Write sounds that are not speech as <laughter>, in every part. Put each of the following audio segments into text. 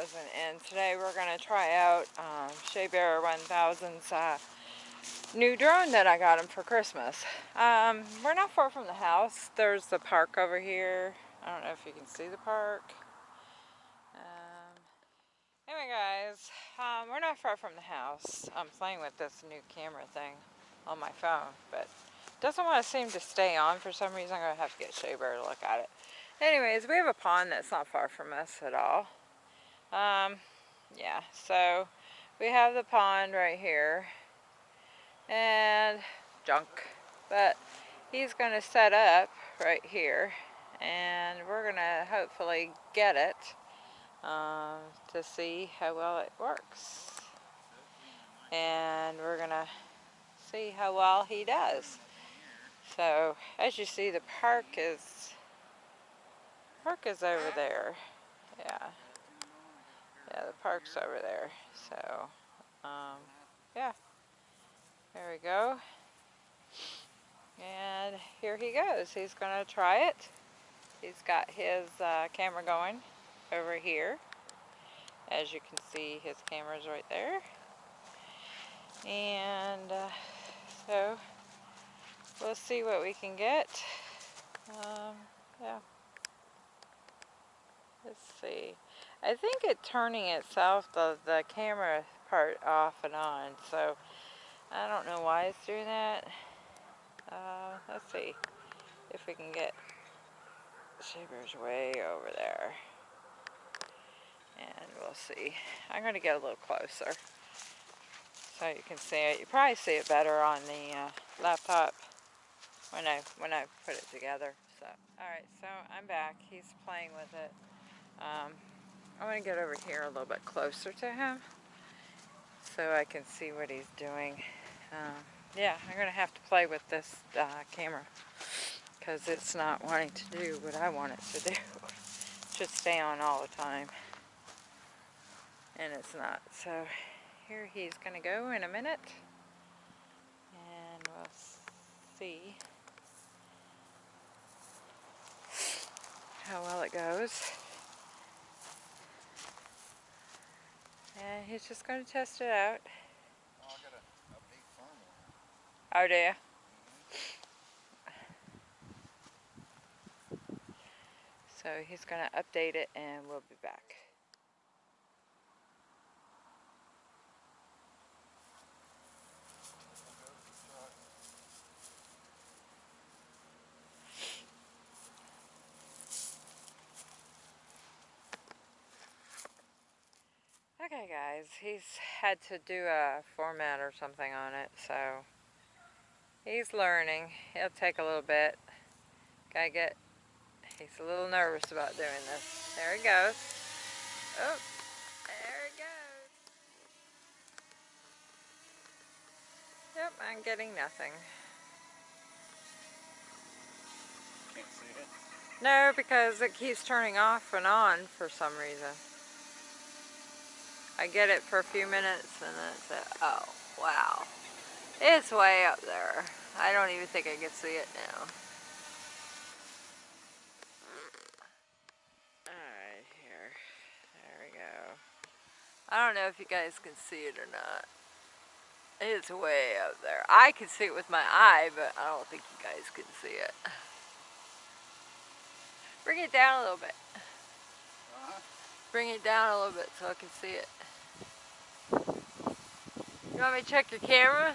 1000 and today we're going to try out um, Shea Bear 1000's uh, new drone that I got him for Christmas. Um, we're not far from the house. There's the park over here. I don't know if you can see the park. Um, anyway guys, um, we're not far from the house. I'm playing with this new camera thing on my phone, but it doesn't want to seem to stay on for some reason. I'm going to have to get Shea Bear to look at it. Anyways, we have a pond that's not far from us at all. Um, yeah, so we have the pond right here and junk, but he's going to set up right here and we're going to hopefully get it um, to see how well it works. And we're going to see how well he does. So as you see the park is park is over there. Yeah. Yeah, the park's over there. So, um, yeah. There we go. And here he goes. He's going to try it. He's got his uh, camera going over here. As you can see, his camera's right there. And uh, so, we'll see what we can get. Um, yeah. Let's see. I think it turning itself, the, the camera part off and on. So I don't know why it's doing that. Uh, let's see if we can get Shea way over there. And we'll see. I'm going to get a little closer so you can see it. You probably see it better on the uh, laptop when I when I put it together. So, all right, so I'm back. He's playing with it. Um, I want to get over here a little bit closer to him so I can see what he's doing. Um, yeah, I'm going to have to play with this uh, camera because it's not wanting to do what I want it to do. it <laughs> should stay on all the time. And it's not. So here he's going to go in a minute. And we'll see how well it goes. And he's just going to test it out. Oh, oh do you? So he's going to update it and we'll be back. Okay guys, he's had to do a format or something on it, so he's learning. It'll take a little bit. Gotta get, he's a little nervous about doing this. There he goes. Oh, there he goes. Yep, I'm getting nothing. Can't see it? No, because it keeps turning off and on for some reason. I get it for a few minutes and then it's like, oh, wow. It's way up there. I don't even think I can see it now. Alright, here. There we go. I don't know if you guys can see it or not. It's way up there. I can see it with my eye, but I don't think you guys can see it. Bring it down a little bit. Uh. Bring it down a little bit so I can see it. You want me to check your camera?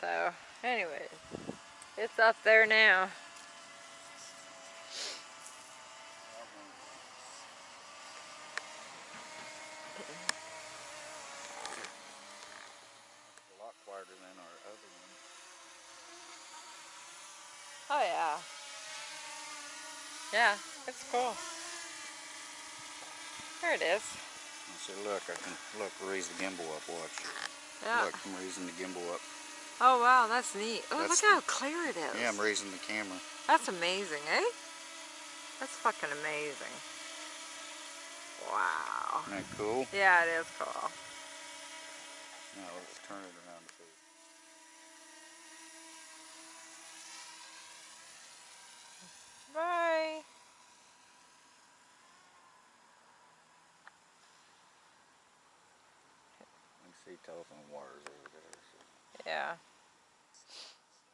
So, anyways, it's up there now. A lot quieter than our other one. Oh yeah. Yeah, it's cool. There it is. See, look, I can, look, raise the gimbal up, watch. Yeah. Look, I'm raising the gimbal up. Oh, wow, that's neat. Oh, that's, look how clear it is. Yeah, I'm raising the camera. That's amazing, eh? That's fucking amazing. Wow. Isn't that cool? Yeah, it is cool. Now, let's turn it around to Bye. telephone wires over there. So. Yeah.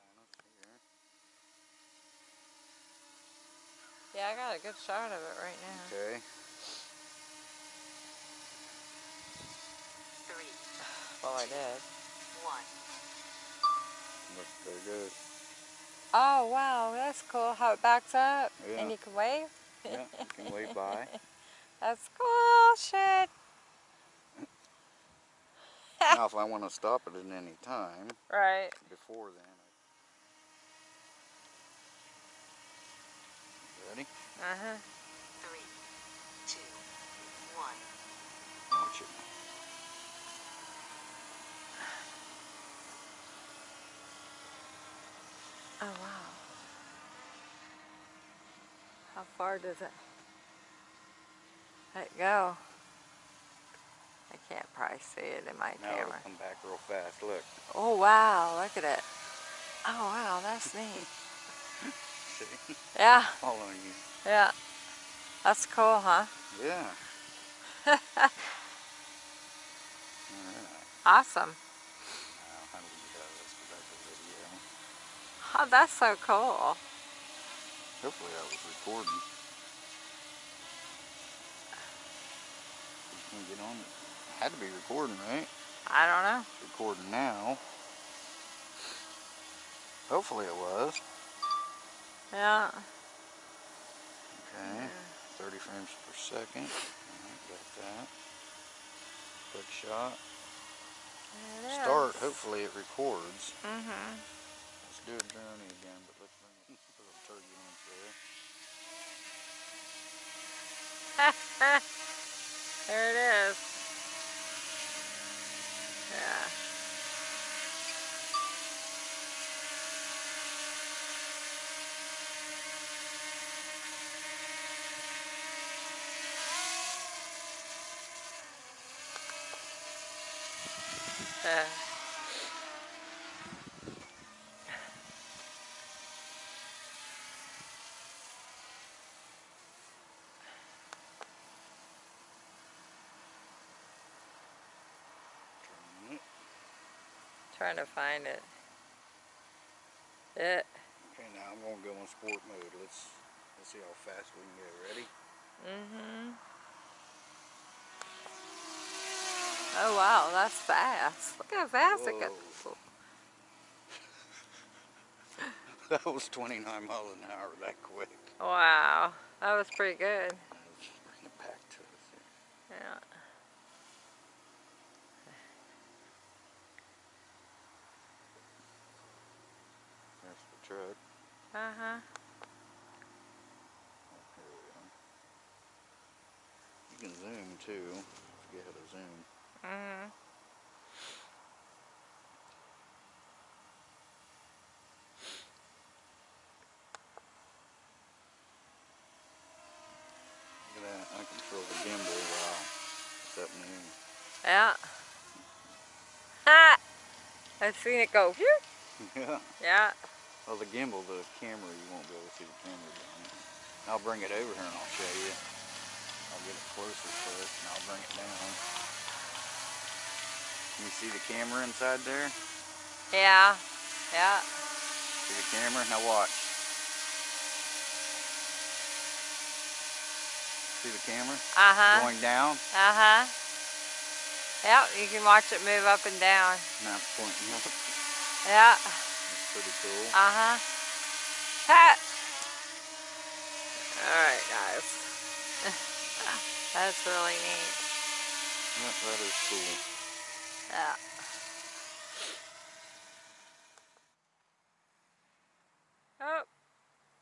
One up here. Yeah, I got a good shot of it right now. Okay. three, Well, I did. one. Look, there it goes. Oh, wow, that's cool how it backs up Yeah. and you can wave. Yeah, you can wave by. <laughs> That's cool shit. now, if I want to stop it at any time, <laughs> Right. before then. I... Ready? Uh-huh. Three, two, one. Watch it. Oh, wow. How far does it let it go? I can't probably see it in my Now camera. come back real fast. Look. Oh, wow, look at it. Oh, wow, that's neat. <laughs> Yeah, <laughs> Following you. yeah. That's cool, huh? Yeah. Alright. <laughs> Awesome. Now, how do we get out of this? Go video. Oh, that's so cool. Hopefully I was recording. Can we get on it? Had to be recording, right? I don't know. It's recording now. Hopefully it was. Yeah. Okay. 30 frames per second. Alright, got that. Quick shot. Start. Hopefully it records. Mm-hmm. Let's do a journey again, but let's bring a little turbulence there. <laughs> there it is. <laughs> trying to find it. It. Okay, now I'm gonna go in sport mode. Let's let's see how fast we can go. Ready? Mm-hmm. Oh wow, that's fast. Look how fast it goes. <laughs> That was 29 miles an hour that quick. Wow, that was pretty good. Bring it back to us. Yeah. There's the truck. Uh-huh. Oh, here we are. You can zoom too. Forget how to zoom. Look at that. I control the gimbal while it's up in the air. Yeah. Ha! <laughs> I've seen it go. here. <laughs> Yeah. Yeah. Well, the gimbal, the camera, you won't be able to see the camera. I'll bring it over here and I'll show you. I'll get it closer first and I'll bring it down. Can you see the camera inside there? Yeah. Yeah. See the camera? Now watch. See the camera? Uh-huh. Going down? Uh-huh. Yep, you can watch it move up and down. Now it's pointing up. Yeah. That's pretty cool. Uh-huh. Ha! Alright, guys. <laughs> That's really neat. Yep, that is cool. Yeah. Oh,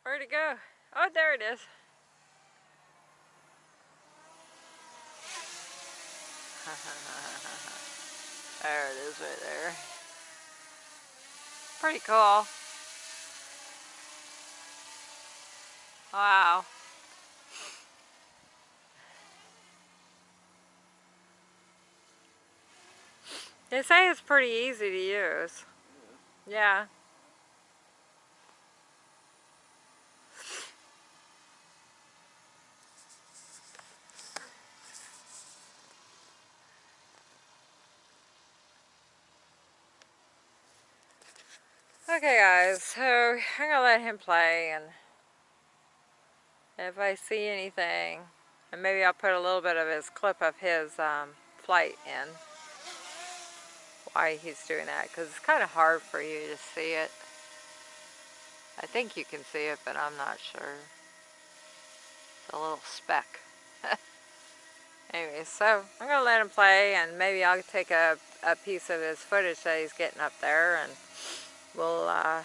where'd it go? Oh, there it is. <laughs> there it is right there. Pretty cool. Wow. They say it's pretty easy to use. Yeah. yeah. Okay guys, so I'm gonna let him play and if I see anything, and maybe I'll put a little bit of his clip of his um, flight in why he's doing that because it's kind of hard for you to see it. I think you can see it, but I'm not sure. It's a little speck. <laughs> anyway, so I'm going to let him play and maybe I'll take a, a piece of his footage that he's getting up there and we'll uh,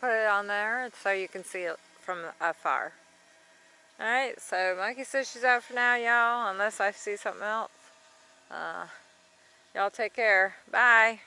put it on there so you can see it from afar. Alright, so Monkey says she's out for now, y'all, unless I see something else. Uh, y'all take care. Bye.